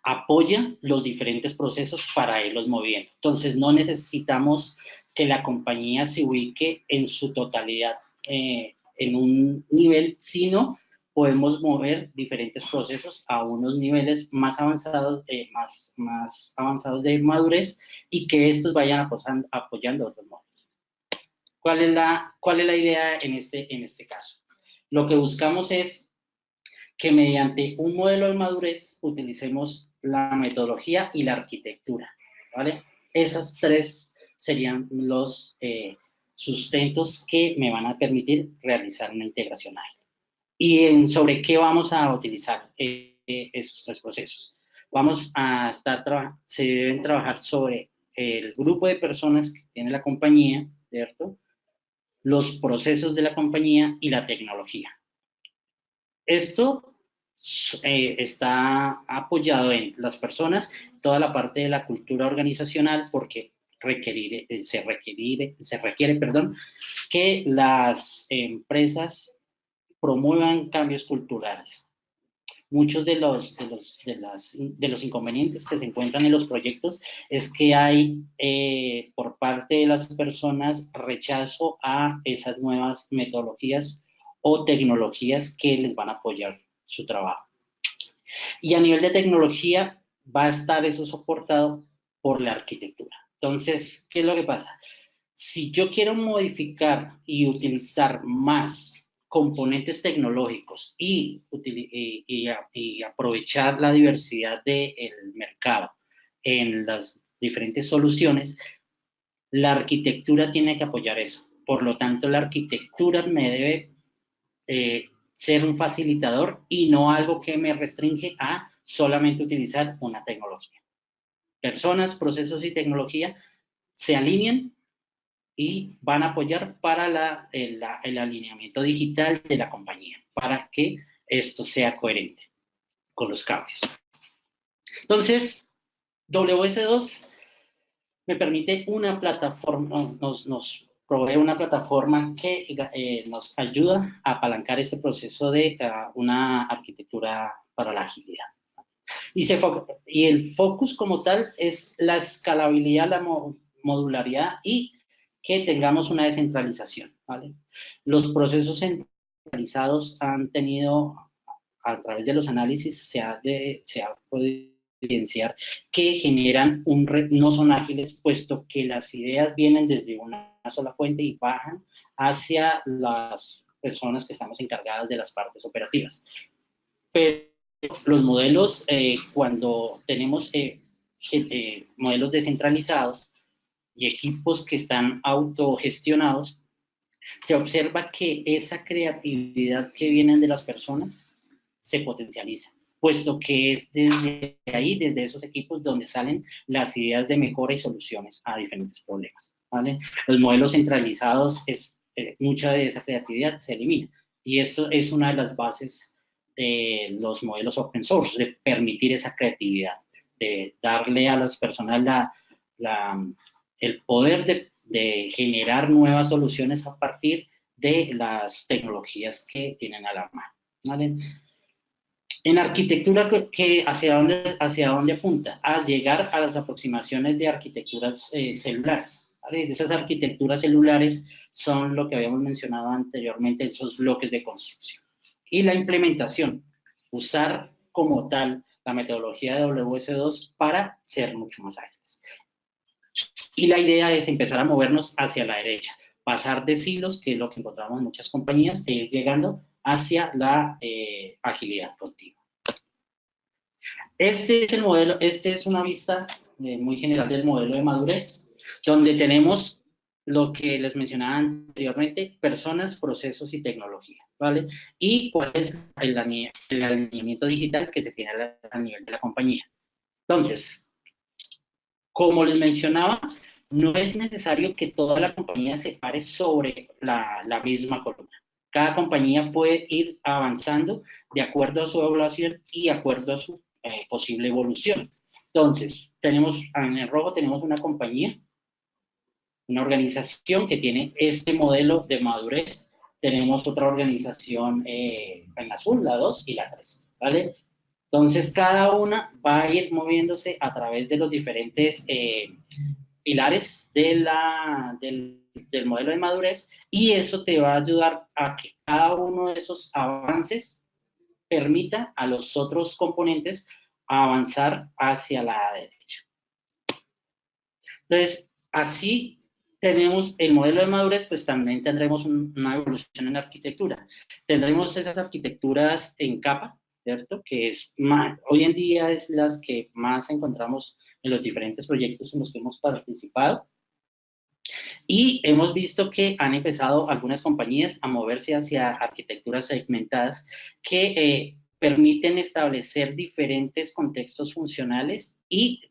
apoya los diferentes procesos para irlos moviendo. Entonces, no necesitamos que la compañía se ubique en su totalidad eh, en un nivel, sino podemos mover diferentes procesos a unos niveles más avanzados, eh, más, más avanzados de madurez y que estos vayan apoyando otros modelos. ¿Cuál es, la, ¿Cuál es la idea en este, en este caso? Lo que buscamos es que mediante un modelo de madurez utilicemos la metodología y la arquitectura, ¿vale? Esas tres serían los eh, sustentos que me van a permitir realizar una integración ágil. ¿Y sobre qué vamos a utilizar eh, esos tres procesos? Vamos a estar, se deben trabajar sobre el grupo de personas que tiene la compañía, ¿cierto? Los procesos de la compañía y la tecnología. Esto eh, está apoyado en las personas, toda la parte de la cultura organizacional, porque requerir, eh, se, requiere, se requiere perdón, que las empresas promuevan cambios culturales. Muchos de los, de los, de las, de los inconvenientes que se encuentran en los proyectos es que hay eh, por parte de las personas rechazo a esas nuevas metodologías o tecnologías que les van a apoyar su trabajo. Y a nivel de tecnología va a estar eso soportado por la arquitectura. Entonces, ¿qué es lo que pasa? Si yo quiero modificar y utilizar más componentes tecnológicos y, y, aprovechar la diversidad del mercado en las diferentes soluciones, la arquitectura tiene que apoyar eso. Por lo tanto, la arquitectura me debe eh, ser un facilitador y no algo que me restringe a solamente utilizar una tecnología. Personas, procesos y tecnología se alinean y van a apoyar para el, el alineamiento digital de la compañía, para que esto sea coherente con los cambios. Entonces, WS2 me permite una plataforma, nos, nos provee una plataforma que eh, nos ayuda a apalancar este proceso de uh, una arquitectura para la agilidad. Y, se y, el focus como tal es la escalabilidad, la modularidad y que tengamos una descentralización. ¿vale? Los procesos centralizados han tenido, a través de los análisis, se ha, de, se ha podido evidenciar que generan un, no son ágiles, puesto que las ideas vienen desde una sola fuente y bajan hacia las personas que estamos encargadas de las partes operativas. Pero los modelos, eh, cuando tenemos eh, eh, modelos descentralizados y equipos que están autogestionados, se observa que esa creatividad que viene de las personas se potencializa, puesto que es desde ahí, desde esos equipos, donde salen las ideas de mejora y soluciones a diferentes problemas. Los modelos centralizados, es, eh, mucha de esa creatividad se elimina. Y esto es una de las bases de los modelos open source, de permitir esa creatividad, de darle a las personas la, el poder de, de, generar nuevas soluciones a partir de las tecnologías que tienen a la mano. En arquitectura, que hacia, dónde, ¿hacia dónde apunta? A llegar a las aproximaciones de arquitecturas eh, celulares esas arquitecturas celulares son lo que habíamos mencionado anteriormente, esos bloques de construcción. Y la implementación, usar como tal la metodología de WS2 para ser mucho más ágiles. Y la idea es empezar a movernos hacia la derecha, pasar de silos, que es lo que encontramos en muchas compañías, e ir llegando hacia la eh, agilidad continua. Este es el modelo, este es una vista eh, muy general del modelo de madurez, donde tenemos lo que les mencionaba anteriormente, personas, procesos y tecnología, ¿vale? Y cuál es el, alineamiento digital que se tiene a, nivel de la compañía. Entonces, como les mencionaba, no es necesario que toda la compañía se pare sobre la, misma columna. Cada compañía puede ir avanzando de acuerdo a su evaluación y de acuerdo a su eh, posible evolución. Entonces, tenemos, en el rojo tenemos una compañía una organización que tiene este modelo de madurez. Tenemos otra organización eh, en azul, la 2 y la 3, ¿vale? Entonces, cada una va a ir moviéndose a través de los diferentes eh, pilares de la, del, del modelo de madurez y eso te va a ayudar a que cada uno de esos avances permita a los otros componentes avanzar hacia la derecha. Entonces, así tenemos el modelo de madurez, pues también tendremos una evolución en arquitectura. Tendremos esas arquitecturas en capa, ¿cierto? Que es hoy en día es las que más encontramos en los diferentes proyectos en los que hemos participado. Y hemos visto que han empezado algunas compañías a moverse hacia arquitecturas segmentadas que eh, permiten establecer diferentes contextos funcionales y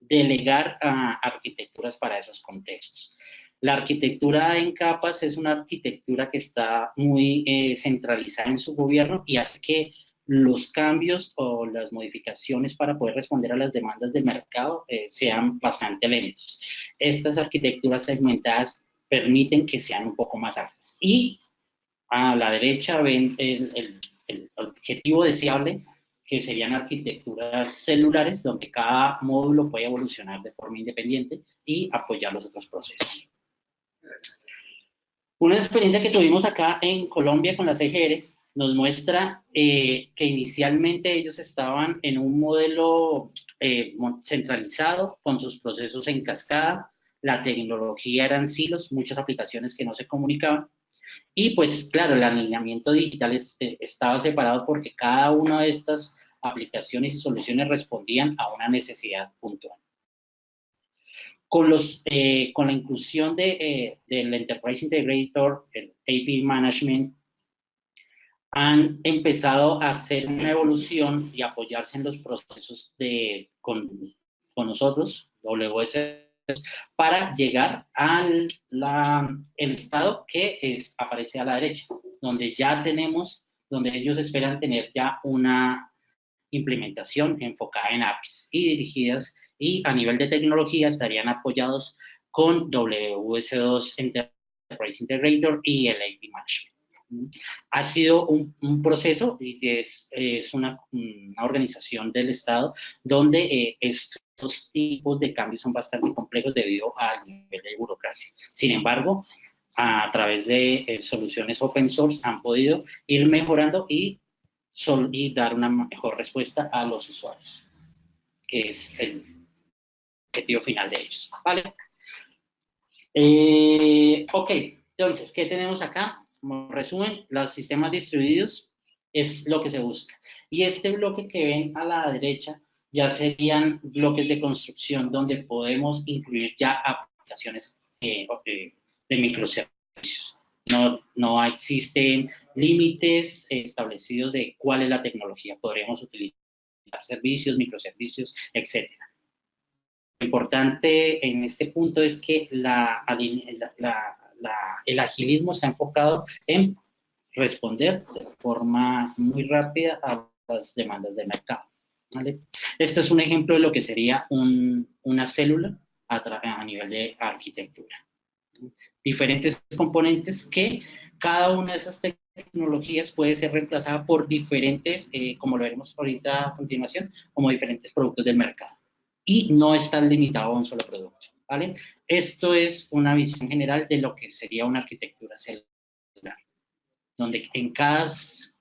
delegar arquitecturas para esos contextos. La arquitectura en capas es una arquitectura que está muy eh, centralizada en su gobierno y hace que los cambios o las modificaciones para poder responder a las demandas del mercado eh, sean bastante lentos. Estas arquitecturas segmentadas permiten que sean un poco más ágiles. Y a la derecha ven el, el objetivo deseable que serían arquitecturas celulares donde cada módulo puede evolucionar de forma independiente y apoyar los otros procesos. Una experiencia que tuvimos acá en Colombia con la CGR nos muestra eh, que inicialmente ellos estaban en un modelo eh, centralizado con sus procesos en cascada, la tecnología eran silos, muchas aplicaciones que no se comunicaban, y pues claro, el alineamiento digital eh, estaba separado porque cada una de estas aplicaciones y soluciones respondían a una necesidad puntual. Con, los, con la inclusión de, del Enterprise Integrator, el AP Management, han empezado a hacer una evolución y apoyarse en los procesos de, con, con nosotros, WS para llegar al el estado que es, aparece a la derecha, donde ya tenemos, donde ellos esperan tener ya una implementación enfocada en apps y dirigidas y a nivel de tecnología estarían apoyados con WS2 Enterprise Integrator y el AP Management. Ha sido un, proceso y es, es una, organización del Estado donde eh, es estos tipos de cambios son bastante complejos debido al nivel de burocracia. Sin embargo, a través de eh, soluciones open source han podido ir mejorando y, y dar una mejor respuesta a los usuarios, que es el objetivo final de ellos. ¿Vale? Eh, ok, entonces, ¿qué tenemos acá? Como resumen, los sistemas distribuidos es lo que se busca. Y este bloque que ven a la derecha ya serían bloques de construcción donde podemos incluir ya aplicaciones eh, de microservicios. No, no existen límites establecidos de cuál es la tecnología. Podríamos utilizar servicios, microservicios, etc. Lo importante en este punto es que la, el agilismo está enfocado en responder de forma muy rápida a las demandas del mercado. Esto es un ejemplo de lo que sería una célula a, nivel de arquitectura. Diferentes componentes que cada una de esas tecnologías puede ser reemplazada por diferentes, eh, como lo veremos ahorita a continuación, como diferentes productos del mercado. Y no está limitado a un solo producto. ¿Vale? Esto es una visión general de lo que sería una arquitectura celular, donde en cada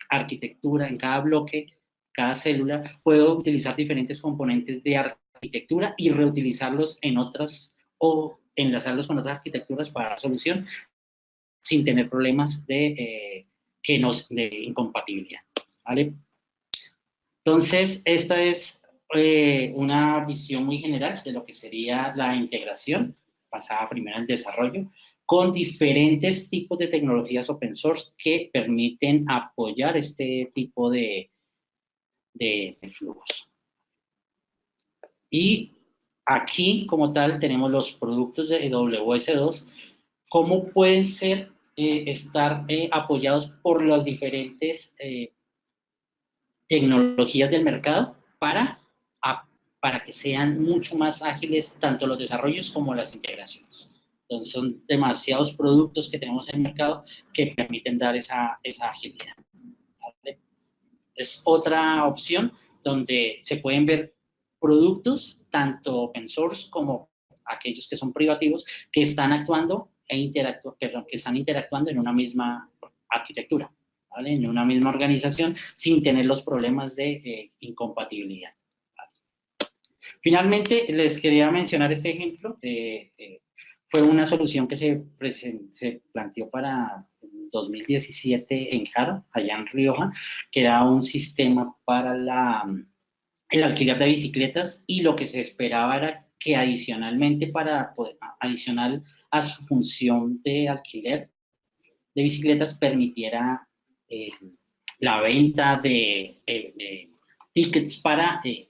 arquitectura, en cada bloque, cada célula, puedo utilizar diferentes componentes de arquitectura y reutilizarlos en otras o enlazarlos con otras arquitecturas para dar solución sin tener problemas de, eh, que nos, de incompatibilidad. ¿vale? Entonces, esta es una visión muy general de lo que sería la integración, basada primero el desarrollo, con diferentes tipos de tecnologías open source que permiten apoyar este tipo de, de, flujos. Y aquí, como tal, tenemos los productos de WS2, cómo pueden ser, eh, estar eh, apoyados por las diferentes eh, tecnologías del mercado para, para que sean mucho más ágiles tanto los desarrollos como las integraciones. Entonces son demasiados productos que tenemos en el mercado que permiten dar esa, esa agilidad. Es otra opción donde se pueden ver productos, tanto open source como aquellos que son privativos, que están actuando e interactu perdón, que están interactuando en una misma arquitectura, ¿vale? en una misma organización, sin tener los problemas de eh, incompatibilidad. Finalmente, les quería mencionar este ejemplo. de fue una solución que se, se planteó para 2017 en Jaro, allá en Rioja, que era un sistema para el alquiler de bicicletas y lo que se esperaba era que adicionalmente para adicional a su función de alquiler de bicicletas permitiera eh, la venta de, eh, tickets para eh,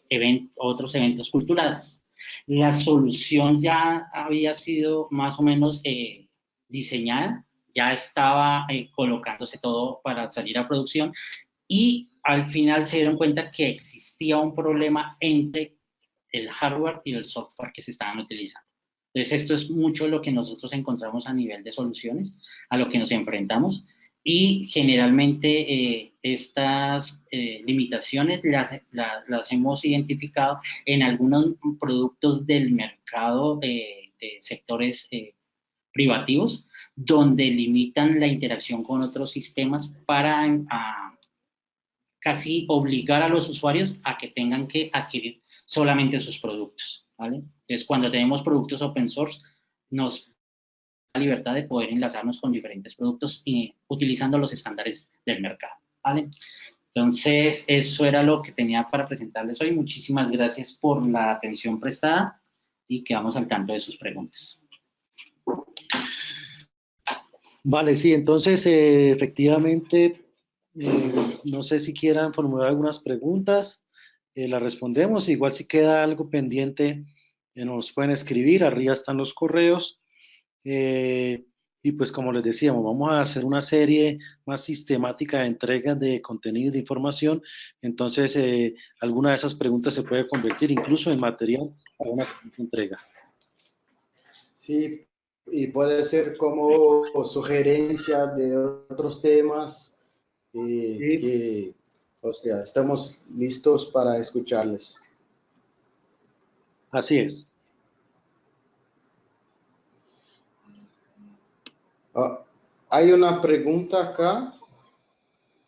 otros eventos culturales. La solución ya había sido más o menos eh, diseñada, ya estaba eh, colocándose todo para salir a producción y al final se dieron cuenta que existía un problema entre el hardware y el software que se estaban utilizando. Entonces, esto es mucho lo que nosotros encontramos a nivel de soluciones, a lo que nos enfrentamos y generalmente eh, estas eh, limitaciones las, las, hemos identificado en algunos productos del mercado de, sectores eh, privativos, donde limitan la interacción con otros sistemas para casi obligar a los usuarios a que tengan que adquirir solamente sus productos. ¿vale? Entonces, cuando tenemos productos open source, nos libertad de poder enlazarnos con diferentes productos y utilizando los estándares del mercado. ¿vale? Entonces, eso era lo que tenía para presentarles hoy. Muchísimas gracias por la atención prestada y quedamos al tanto de sus preguntas. Vale, sí, entonces eh, efectivamente, eh, no sé si quieran formular algunas preguntas, eh, las respondemos, igual si queda algo pendiente, nos pueden escribir, arriba están los correos, eh, y pues como les decíamos, vamos a hacer una serie más sistemática de entregas de contenido y de información. Entonces, eh, alguna de esas preguntas se puede convertir incluso en material para una entrega. Sí, y puede ser como sugerencia de otros temas. Eh, o sea, estamos listos para escucharles. Así es. Ah, hay una pregunta acá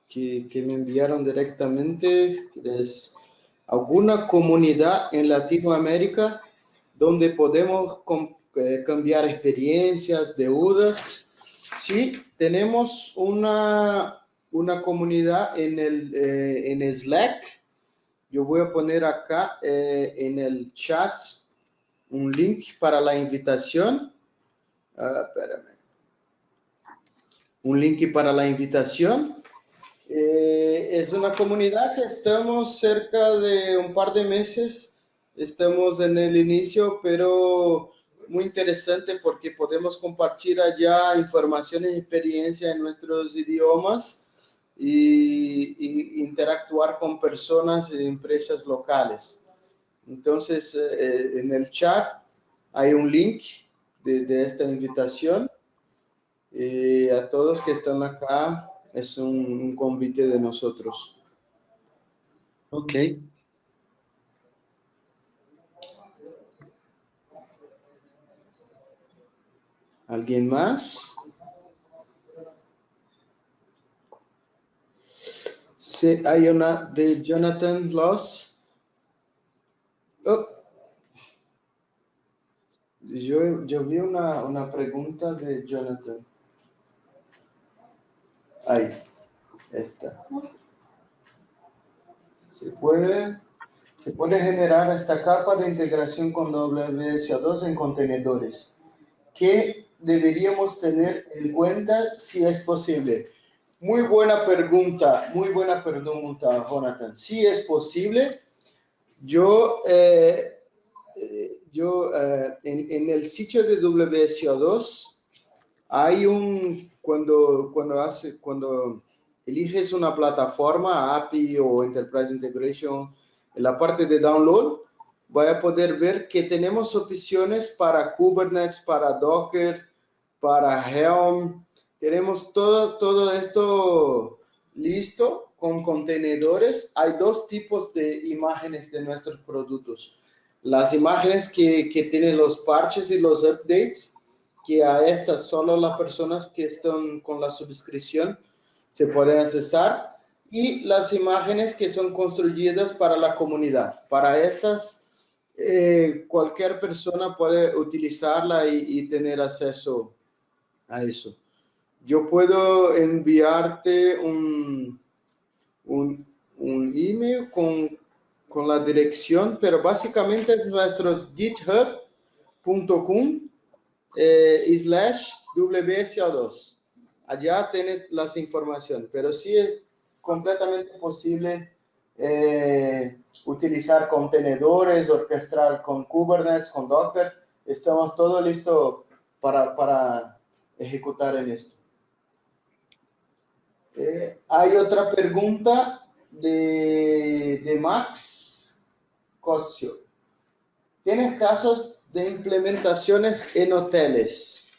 que, me enviaron directamente. Es, ¿Alguna comunidad en Latinoamérica donde podemos eh, cambiar experiencias, deudas? Sí, tenemos una, una comunidad en el eh, en Slack. Yo voy a poner acá eh, en el chat un link para la invitación. Uh, espérame un link para la invitación. Eh, es una comunidad que estamos cerca de un par de meses, estamos en el inicio, pero muy interesante porque podemos compartir allá informaciones y experiencias en nuestros idiomas y, interactuar con personas y empresas locales. Entonces, eh, en el chat hay un link de esta invitación y a todos que están acá, es un, convite de nosotros. Ok. ¿Alguien más? Sí, hay una de Jonathan Loss. Oh. Yo una, una pregunta de Jonathan. Ahí, está. Se puede, se puede generar esta capa de integración con WSO2 en contenedores. ¿Qué deberíamos tener en cuenta si es posible? Muy buena pregunta, muy buena pregunta, Jonathan. Si es posible, yo, eh, yo eh, en, en, el sitio de WSO2 hay un, cuando, cuando, hace, cuando eliges una plataforma, API o Enterprise Integration, en la parte de download, voy a poder ver que tenemos opciones para Kubernetes, para Docker, para Helm. Tenemos todo, todo esto listo con contenedores. Hay dos tipos de imágenes de nuestros productos. Las imágenes que, que tienen los parches y los updates, que a estas solo las personas que están con la suscripción se pueden accesar y las imágenes que son construidas para la comunidad. Para estas, eh, cualquier persona puede utilizarla y, tener acceso a eso. Yo puedo enviarte un, un, un email con, con, la dirección, pero básicamente es nuestros github.com eh, slash WSO2 allá tiene las informaciones, pero sí es completamente posible eh, utilizar contenedores, orquestar con Kubernetes, con Docker. Estamos todo listo para, para ejecutar en esto. Eh, hay otra pregunta de, de Max Cosio. ¿Tienes casos de implementaciones en hoteles?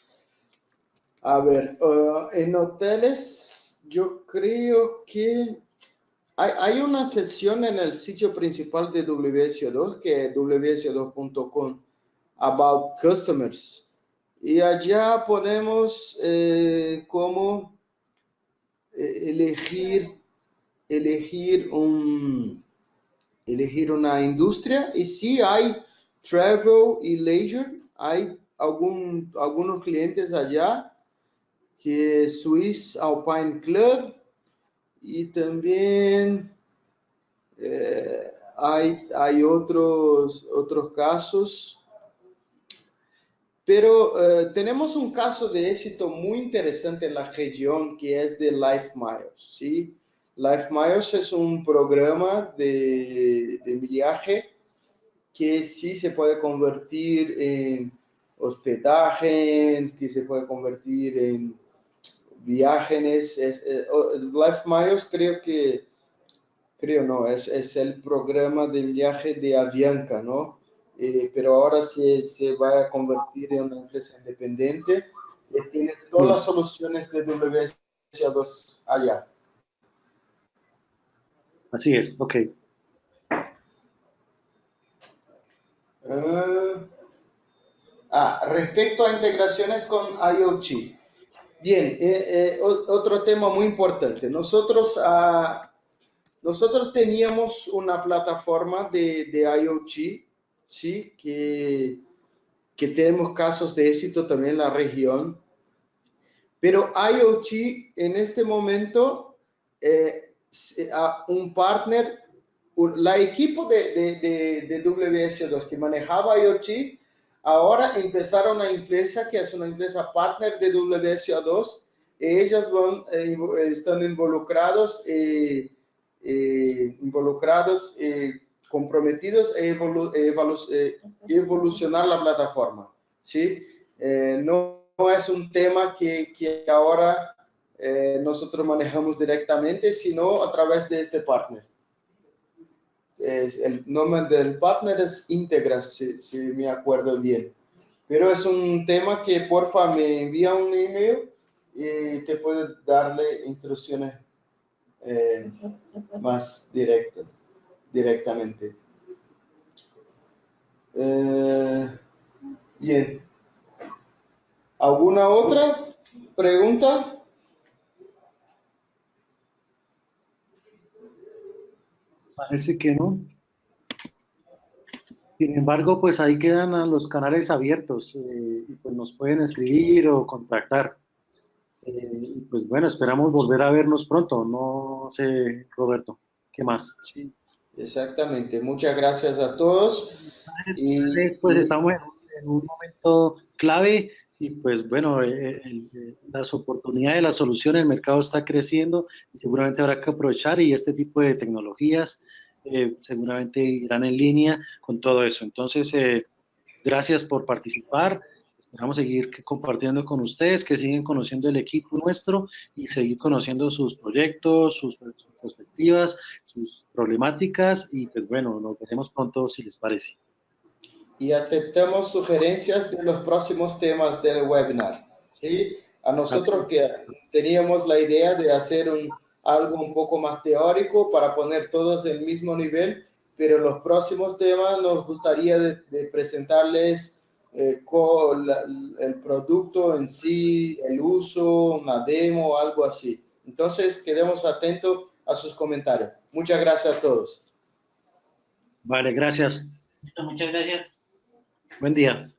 A ver, uh, en hoteles yo creo que hay, una sección en el sitio principal de WSO2 que es wso2.com about customers y allá ponemos eh, cómo eh, elegir elegir un elegir una industria y si hay travel y leisure hay algunos clientes allá que Swiss Alpine Club y también eh, hay, hay otros, otros casos. Pero eh, tenemos un caso de éxito muy interesante en la región que es de Life Miles. ¿sí? Life Miles es un programa de, de viaje que sí se puede convertir en hospedaje, que se puede convertir en viajes, es, eh, Life Miles creo que, creo no, es, es el programa de viaje de Avianca, ¿no? Eh, pero ahora se, se va a convertir en una empresa independiente y tiene todas las soluciones de WSA2 allá. Así es, ok. Uh, ah, respecto a integraciones con IoT, Bien, eh, eh, otro tema muy importante. Nosotros, ah, nosotros teníamos una plataforma de, de IoT, ¿sí? Que, que tenemos casos de éxito también en la región. Pero IoT en este momento, eh, un partner, la equipo de, de, de, de WS2 que manejaba IoT, Ahora empezaron una empresa que es una empresa partner de WSA2. Ellas van, eh, están involucrados, eh, eh, involucrados, comprometidos a evolu evolucionar la plataforma. ¿sí? No, no, es un tema que, que ahora nosotros manejamos directamente, sino a través de este partner el nombre del partner es Integra, si, me acuerdo bien. Pero es un tema que porfa me envía un email y te puede darle instrucciones eh, más directo, directamente. Eh, bien. ¿Alguna otra pregunta? Parece que no. Sin embargo, pues ahí quedan los canales abiertos eh, pues nos pueden escribir o contactar. Eh, y pues bueno, esperamos volver a vernos pronto. No sé, Roberto, ¿qué más? Sí, exactamente. Muchas gracias a todos. Y pues estamos en un momento clave y pues bueno, eh, las oportunidades, la solución, el mercado está creciendo y seguramente habrá que aprovechar y este tipo de tecnologías eh, seguramente irán en línea con todo eso. Entonces, eh, gracias por participar. Esperamos seguir compartiendo con ustedes, que siguen conociendo el equipo nuestro y seguir conociendo sus proyectos, sus, perspectivas, sus problemáticas y pues bueno, nos veremos pronto si les parece. Y aceptamos sugerencias de los próximos temas del webinar. ¿sí? A nosotros que teníamos la idea de hacer un, algo un poco más teórico para poner todos en el mismo nivel, pero los próximos temas nos gustaría de, presentarles eh, con el producto en sí, el uso, una demo, algo así. Entonces, quedemos atentos a sus comentarios. Muchas gracias a todos. Vale, gracias. Muchas gracias. Buen día.